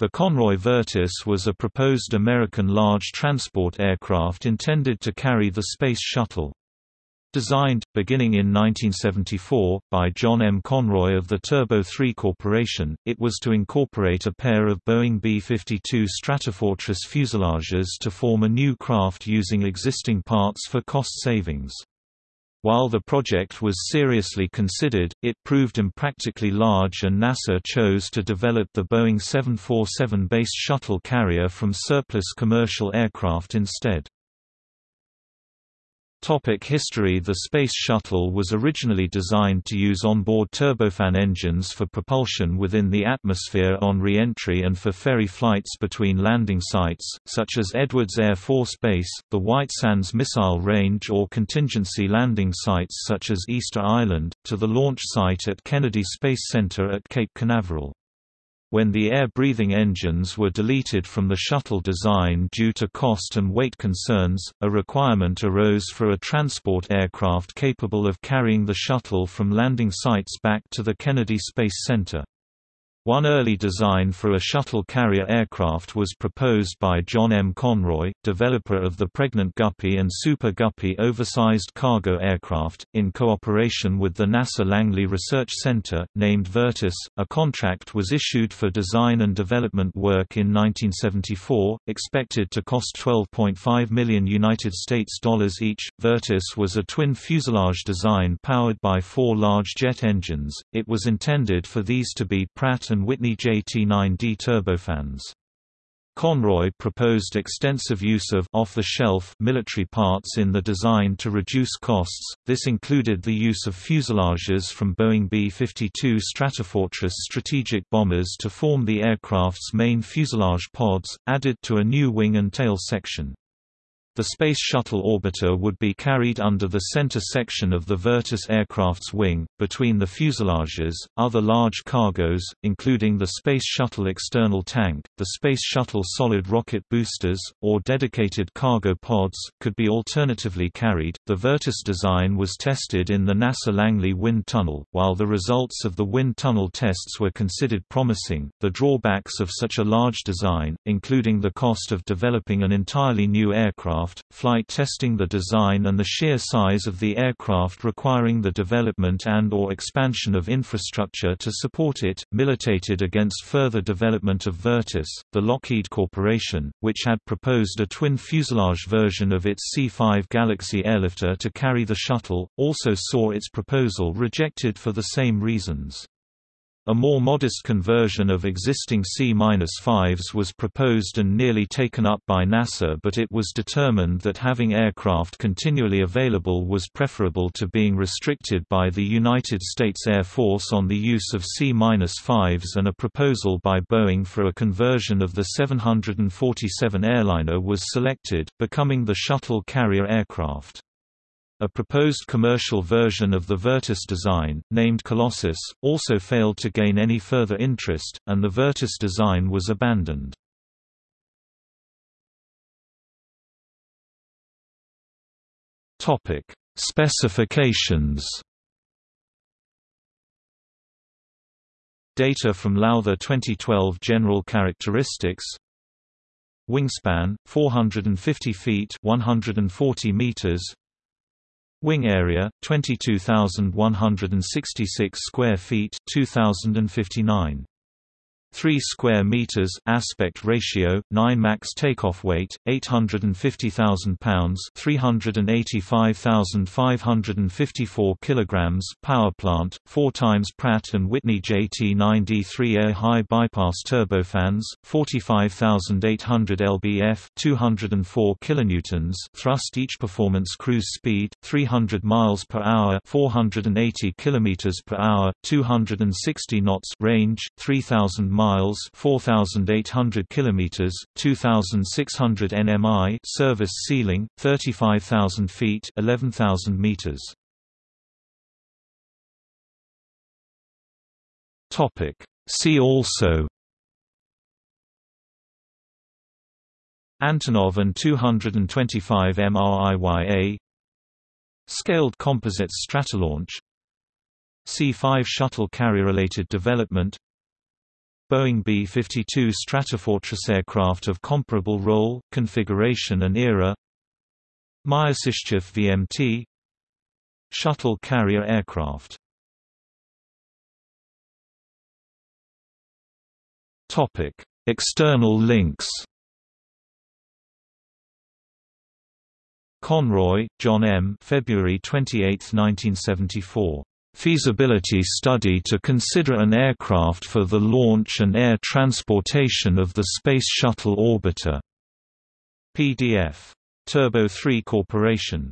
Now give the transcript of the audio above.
The Conroy Virtus was a proposed American large transport aircraft intended to carry the Space Shuttle. Designed, beginning in 1974, by John M. Conroy of the Turbo 3 Corporation, it was to incorporate a pair of Boeing B-52 Stratofortress fuselages to form a new craft using existing parts for cost savings. While the project was seriously considered, it proved impractically large and NASA chose to develop the Boeing 747 base shuttle carrier from surplus commercial aircraft instead. Topic history The Space Shuttle was originally designed to use onboard turbofan engines for propulsion within the atmosphere on re-entry and for ferry flights between landing sites, such as Edwards Air Force Base, the White Sands Missile Range or contingency landing sites such as Easter Island, to the launch site at Kennedy Space Center at Cape Canaveral. When the air-breathing engines were deleted from the shuttle design due to cost and weight concerns, a requirement arose for a transport aircraft capable of carrying the shuttle from landing sites back to the Kennedy Space Center. One early design for a shuttle carrier aircraft was proposed by John M. Conroy, developer of the Pregnant Guppy and Super Guppy oversized cargo aircraft, in cooperation with the NASA Langley Research Center, named Virtus. A contract was issued for design and development work in 1974, expected to cost 12.5 million United States dollars each. Virtus was a twin fuselage design powered by four large jet engines. It was intended for these to be Pratt and Whitney JT9D turbofans. Conroy proposed extensive use of off-the-shelf military parts in the design to reduce costs. This included the use of fuselages from Boeing B-52 Stratofortress strategic bombers to form the aircraft's main fuselage pods, added to a new wing and tail section. The Space Shuttle orbiter would be carried under the center section of the Virtus aircraft's wing, between the fuselages. Other large cargoes, including the Space Shuttle external tank, the Space Shuttle solid rocket boosters, or dedicated cargo pods, could be alternatively carried. The Virtus design was tested in the NASA Langley Wind Tunnel. While the results of the wind tunnel tests were considered promising, the drawbacks of such a large design, including the cost of developing an entirely new aircraft, aircraft, flight testing the design and the sheer size of the aircraft requiring the development and or expansion of infrastructure to support it, militated against further development of Virtus. The Lockheed Corporation, which had proposed a twin fuselage version of its C-5 Galaxy airlifter to carry the shuttle, also saw its proposal rejected for the same reasons. A more modest conversion of existing C-5s was proposed and nearly taken up by NASA but it was determined that having aircraft continually available was preferable to being restricted by the United States Air Force on the use of C-5s and a proposal by Boeing for a conversion of the 747 airliner was selected, becoming the shuttle carrier aircraft. A proposed commercial version of the Virtus design, named Colossus, also failed to gain any further interest, and the Virtus design was abandoned. Topic: Specifications. Data from Lowther 2012 General characteristics Wingspan 450 feet 140 meters Wing area 22,166 square feet 2059 3 square meters aspect ratio 9 max takeoff weight 850,000 pounds 385,554 kilograms power plant 4 times Pratt and Whitney JT9D-3A high bypass turbofans 45,800 lbf 204 kilonewtons thrust each performance cruise speed 300 miles per hour 480 kilometers per hour 260 knots range 3000 miles 4800 kilometers 2600 nmi service ceiling 35000 feet 11000 meters. Topic. See also Antonov An-225 MRIYA Scaled Composites Stratolaunch C-5 shuttle carrier-related development Boeing B-52 Stratofortress aircraft of comparable role, configuration and era Myasishchev VMT Shuttle carrier aircraft External links Conroy, John M. February 28, 1974. Feasibility study to consider an aircraft for the launch and air transportation of the Space Shuttle Orbiter. PDF. Turbo 3 Corporation